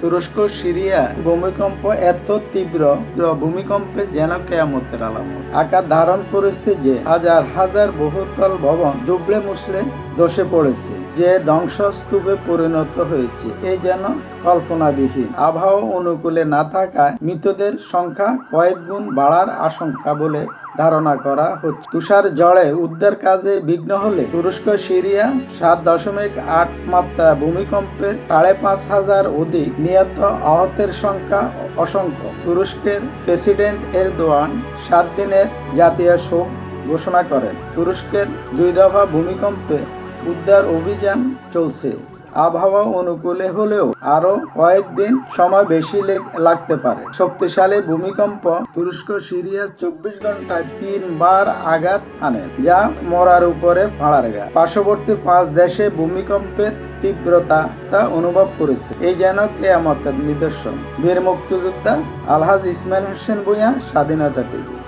তুরস্ক, সিরিয়া, ভূমিকম্প এত তীব্র ভূমিকম্পে যেন কেয়ামতের আলামত। আকার ধারণ করেছে যে হাজার হাজার বহুতল ভবন দুবড়ে মুসলে ধসে পড়েছে, যে ধ্বংসস্তূপে পরিণত হয়েছে। এই যেন কল্পনাবিহীন। আবহাওয়া অনুকূলে না থাকায় মৃতদের সংখ্যা কয়েক গুণ বাড়ার আশঙ্কা বলে ধারণা করা হচ্ছে। তুষার জলে উদ্ধার কাজে বিঘ্ন হলে তুরস্ক, সিরিয়া সাত দশমিক আট মাত্রা ভূমিকম্পের সাড়ে পাঁচ হাজার অধিক নিহত আহতের সংখ্যা অসংখ্য। তুরস্কের প্রেসিডেন্ট এরদোয়ান সাত দিনের জাতীয় শোক ঘোষণা করেন। তুরস্কের দুই দফা ভূমিকম্পে উদ্ধার অভিযান চলছে। আবহাওয়া অনুকূলে হলেও আরও কয়েকদিন সময় বেশি লাগতে পারে। শক্তিশালী ভূমিকম্প তুরস্ক, সিরিয়া চব্বিশ ঘন্টায় তিনবার আঘাত আনে যা মরার উপরে ভাড়ার গা পার্শ্ববর্তী পাঁচ দেশে ভূমিকম্পের তীব্রতা তা অনুভব করেছে। এই যেন কেয়ামতের নিদর্শন। বীর মুক্তিযোদ্ধা আলহাজ ইসমাইল হোসেন ভূঁইয়া, স্বাধীনতা টিভি।